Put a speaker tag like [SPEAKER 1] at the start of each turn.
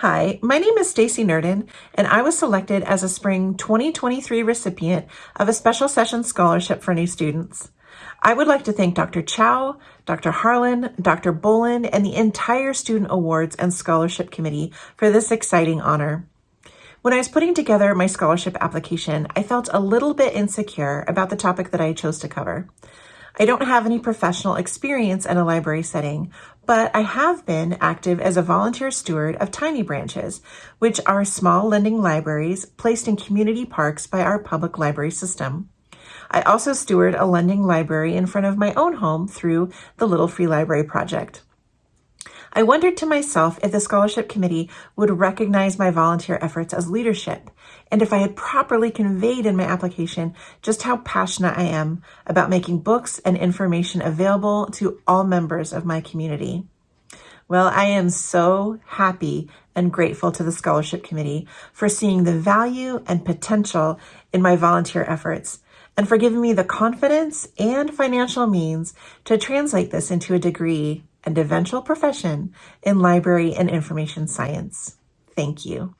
[SPEAKER 1] Hi, my name is Stacy Nerden, and I was selected as a spring 2023 recipient of a special session scholarship for new students. I would like to thank Dr. Chow, Dr. Harlan, Dr. Bolin, and the entire Student Awards and Scholarship Committee for this exciting honor. When I was putting together my scholarship application, I felt a little bit insecure about the topic that I chose to cover. I don't have any professional experience in a library setting, but I have been active as a volunteer steward of Tiny Branches, which are small lending libraries placed in community parks by our public library system. I also steward a lending library in front of my own home through the Little Free Library Project. I wondered to myself if the scholarship committee would recognize my volunteer efforts as leadership and if I had properly conveyed in my application just how passionate I am about making books and information available to all members of my community. Well, I am so happy and grateful to the scholarship committee for seeing the value and potential in my volunteer efforts and for giving me the confidence and financial means to translate this into a degree and eventual profession in library and information science. Thank you.